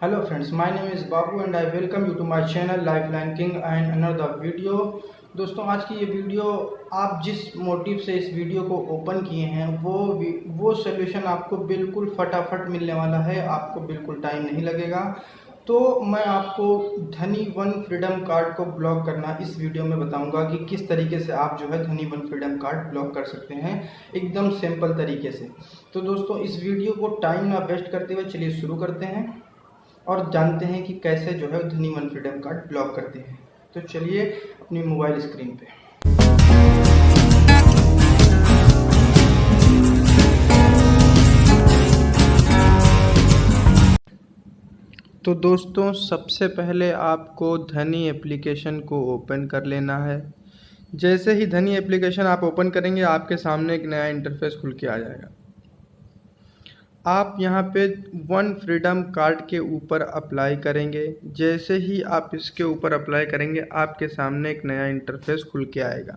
Hello friends, my name is Babu and I welcome you to my channel Lifeline King and another video. दोस्तों आज की ये video आप जिस motive से इस वीडियो को ओपन किए हैं वो वो सोल्यूशन आपको बिल्कुल फटाफट मिलने वाला है आपको बिल्कुल टाइम नहीं लगेगा। तो मैं आपको धनी वन फ्रीडम कार्ड को ब्लॉक करना इस वीडियो में बताऊँगा कि किस तरीके से आप जो है धनी वन फ्रीडम कार्ड ब्लॉक कर सकते हैं एकदम सिंपल तरीके से। तो दोस्तों इस वीडियो को टाइम ना वेस्ट करते हुए चलिए शुरू करते हैं। और जानते हैं कि कैसे जो है धनी वन फ्रीडम कार्ड ब्लॉक करते हैं। तो चलिए अपनी मोबाइल स्क्रीन पे। तो दोस्तों, सबसे पहले आपको धनी एप्लीकेशन को ओपन कर लेना है। जैसे ही धनी एप्लीकेशन आप ओपन करेंगे, आपके सामने एक नया इंटरफेस खुल के आ जाएगा। आप यहाँ पे वन फ्रीडम कार्ड के ऊपर अप्लाई करेंगे। जैसे ही आप इसके ऊपर अप्लाई करेंगे, आपके सामने एक नया इंटरफेस खुल के आएगा।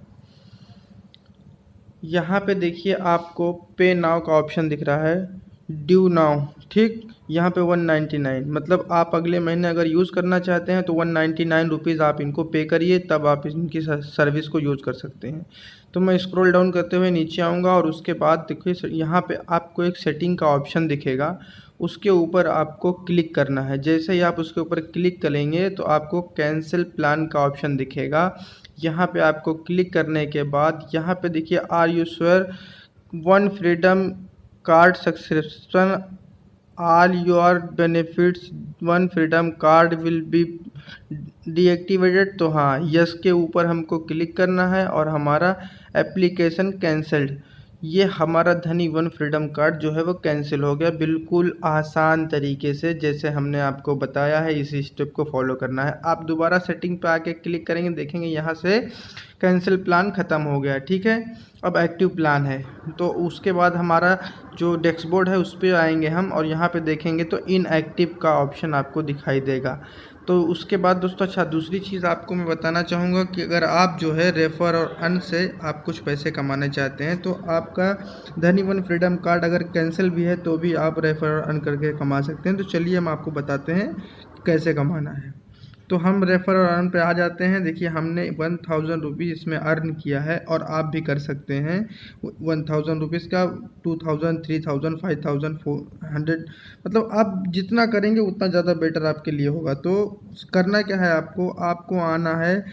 यहाँ पे देखिए आपको पे नाव का ऑप्शन दिख रहा है। ड्यू नाउ ठीक? यहाँ पे वन नाइन्टी नाइन मतलब आप अगले महीने अगर यूज़ करना चाहते हैं तो वन नाइन्टी नाइन रुपीज़ आप इनको पे करिए, तब आप इनकी सर्विस को यूज़ कर सकते हैं। तो मैं स्क्रॉल डाउन करते हुए नीचे आऊँगा और उसके बाद देखिए यहाँ पे आपको एक सेटिंग का ऑप्शन दिखेगा। उसके ऊपर आपको क्लिक करना है। जैसे ही आप उसके ऊपर क्लिक करेंगे तो आपको कैंसिल प्लान का ऑप्शन दिखेगा। यहाँ पे आपको क्लिक करने के बाद, यहाँ पे देखिए are you sure one freedom card subscription all your benefits one freedom card will be deactivated तो हाँ यस के ऊपर हमको क्लिक करना है और हमारा एप्लीकेशन कैंसल्ड ये हमारा धनी वन फ्रीडम कार्ड जो है वो कैंसिल हो गया बिल्कुल आसान तरीके से, जैसे हमने आपको बताया है, इसी स्टेप को फॉलो करना है। आप दोबारा सेटिंग पे आके क्लिक करेंगे, देखेंगे यहाँ से कैंसिल प्लान ख़त्म हो गया, ठीक है? अब एक्टिव प्लान है तो उसके बाद हमारा जो डैशबोर्ड है उस पर आएँगे हम और यहाँ पे देखेंगे तो इनएक्टिव का ऑप्शन आपको दिखाई देगा। तो उसके बाद दोस्तों अच्छा दूसरी चीज़ आपको मैं बताना चाहूँगा कि अगर आप जो है रेफ़र और अन से आप कुछ पैसे कमाना चाहते हैं तो आपका धनी वन फ्रीडम कार्ड अगर कैंसिल भी है तो भी आप रेफ़र और अन करके कमा सकते हैं। तो चलिए हम आपको बताते हैं कैसे कमाना है। तो हम रेफ़र और अर्न पे आ जाते हैं। देखिए, हमने वन थाउज़ेंड रुपीज़ इसमें अर्न किया है और आप भी कर सकते हैं। वन थाउज़ेंड रुपीज़ का two thousand three thousand five thousand four hundred मतलब आप जितना करेंगे, उतना ज़्यादा बेटर आपके लिए होगा। तो करना क्या है आपको? आपको आना है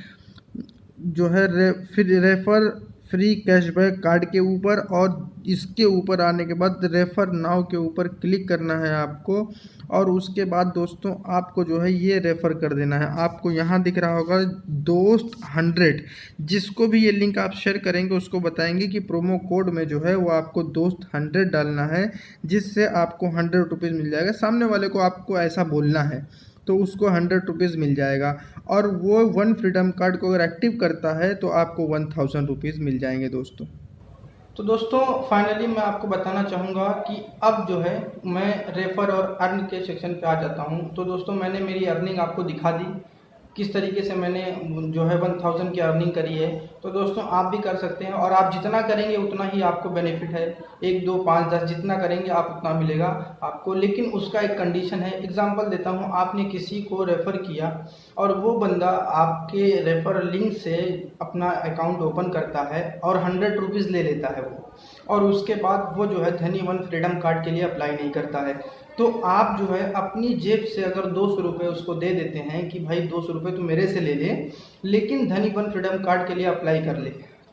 जो है रे फिर रेफ़र फ्री कैशबैक कार्ड के ऊपर और इसके ऊपर आने के बाद रेफ़र नाव के ऊपर क्लिक करना है आपको। और उसके बाद दोस्तों, आपको जो है ये रेफ़र कर देना है। आपको यहाँ दिख रहा होगा दोस्त हंड्रेड जिसको भी ये लिंक आप शेयर करेंगे, उसको बताएँगे कि प्रोमो कोड में जो है वो आपको दोस्त हंड्रेड डालना है, जिससे आपको हंड्रेड रुपीज़ मिल जाएगा। सामने वाले को आपको ऐसा बोलना है। तो उसको हंड्रेड रुपीज़ मिल जाएगा। और वो वन फ्रीडम कार्ड को अगर एक्टिव करता है तो आपको वन थाउज़ेंड रुपीज़ मिल जाएँगे दोस्तों। तो दोस्तों फाइनली मैं आपको बताना चाहूँगा कि अब जो है, मैं रेफ़र और अर्न के सेक्शन पे आ जाता हूँ। तो दोस्तों, मैंने मेरी अर्निंग आपको दिखा दी। किस तरीके से मैंने जो है वन थाउज़ेंड की अर्निंग करी है तो दोस्तों आप भी कर सकते हैं और आप जितना करेंगे उतना ही आपको बेनिफिट है। एक, दो, पाँच, दस, जितना करेंगे आप उतना मिलेगा आपको। लेकिन उसका एक कंडीशन है एग्जांपल देता हूँ, आपने किसी को रेफ़र किया और वो बंदा आपके रेफ़र लिंक से अपना अकाउंट ओपन करता है और हंड्रेड रुपीज़ ले लेता है वो। और उसके बाद वो जो है धनी वन फ्रीडम कार्ड के लिए अप्लाई नहीं करता है। तो आप जो है अपनी जेब से अगर दो सौ रुपये उसको दे देते हैं कि भाई दो सौ रुपये तो मेरे से ले ले, लेकिन धनी वन फ्रीडम कार्ड के लिए अप्लाई कर ले।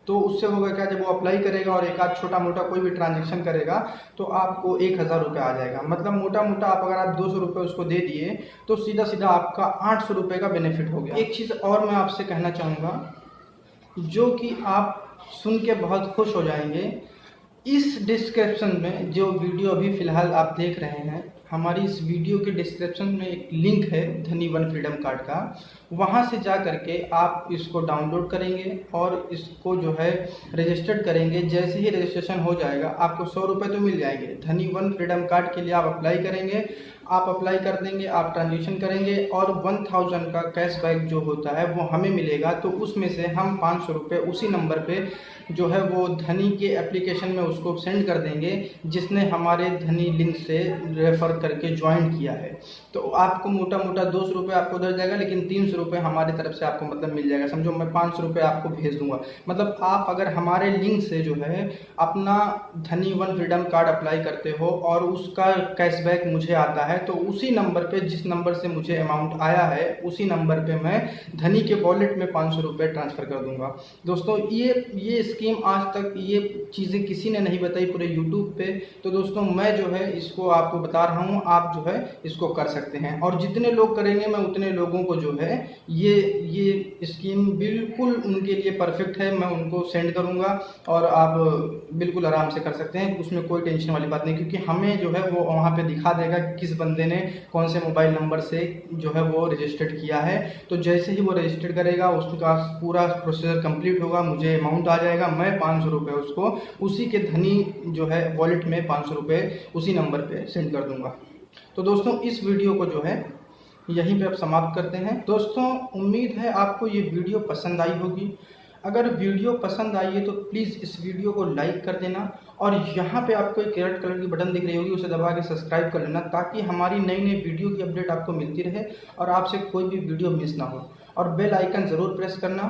तो उससे होगा क्या? जब वो अप्लाई करेगा और एक आध छोटा मोटा कोई भी ट्रांजेक्शन करेगा तो आपको एक हज़ार रुपये आ जाएगा। मतलब मोटा मोटा आप अगर आप दो सौ रुपये उसको दे दिए तो सीधा सीधा आपका आठ सौ रुपये का बेनिफिट हो गया। एक चीज़ और मैं आपसे कहना चाहूँगा, जो कि आप सुन के बहुत खुश हो जाएँगे इस डिस्क्रिप्शन में जो वीडियो अभी फ़िलहाल आप देख रहे हैं, हमारी इस वीडियो के डिस्क्रिप्शन में एक लिंक है धनी वन फ्रीडम कार्ड का। वहाँ से जा करके आप इसको डाउनलोड करेंगे और इसको जो है रजिस्टर्ड करेंगे। जैसे ही रजिस्ट्रेशन हो जाएगा, आपको सौ रुपये तो मिल जाएँगे। धनी वन फ्रीडम कार्ड के लिए आप अप्लाई करेंगे। आप अप्लाई कर देंगे, आप ट्रांजेक्शन करेंगे और वन थाउज़ेंड का कैशबैक जो होता है वो हमें मिलेगा। तो उसमें से हम पाँच सौ रुपये उसी नंबर पे जो है वो धनी के एप्लीकेशन में उसको सेंड कर देंगे, जिसने हमारे धनी लिंक से रेफ़र करके ज्वाइन किया है। तो आपको मोटा मोटा दो सौ रुपये आपको दे जाएगा, लेकिन तीन सौ रुपये हमारी तरफ़ से आपको मतलब मिल जाएगा। समझो मैं पाँच सौ रुपये आपको भेज दूँगा। मतलब आप अगर हमारे लिंक से जो है अपना धनी वन फ्रीडम कार्ड अप्लाई करते हो और उसका कैशबैक मुझे आता है तो उसी नंबर पे, जिस नंबर से मुझे अमाउंट आया है, उसी नंबर पे मैं धनी के वॉलेट में पाँच सौ रुपये ट्रांसफ़र कर दूँगा। दोस्तों, ये ये स्कीम आज तक ये चीज़ें किसी ने नहीं बताई पूरे यूट्यूब पे। तो दोस्तों, मैं जो है, इसको आपको बता रहा हूँ, आप जो है, इसको कर सकते हैं। और जितने लोग करेंगे, मैं उतने लोगों को जो है, ये ये स्कीम बिल्कुल उनके लिए परफेक्ट है, मैं उनको सेंड करूँगा और आप बिल्कुल आराम से कर सकते हैं, उसमें कोई टेंशन वाली बात नहीं, क्योंकि हमें जो है, वो वहाँ पर दिखा देगा किस बंदे ने कौन से मोबाइल नंबर से जो है वो रजिस्टर्ड किया है। तो जैसे ही वो रजिस्टर्ड करेगा, उसका पूरा प्रोसीजर कंप्लीट होगा, मुझे अमाउंट आ जाएगा, मैं पाँच सौ रुपये उसको उसी के धनी जो है वॉलेट में पाँच सौ रुपये उसी नंबर पर सेंड कर दूँगा। तो दोस्तों, इस वीडियो को जो है, यहीं पे अब समाप्त करते हैं। दोस्तों, उम्मीद है आपको ये वीडियो पसंद आई होगी। अगर वीडियो पसंद आई है तो प्लीज़ इस वीडियो को लाइक कर देना और यहाँ पे आपको एक रेड कलर की बटन दिख रही होगी, उसे दबा के सब्सक्राइब कर लेना ताकि हमारी नई नई वीडियो की अपडेट आपको मिलती रहे और आपसे कोई भी वीडियो मिस ना हो। और बेल आइकन ज़रूर प्रेस करना।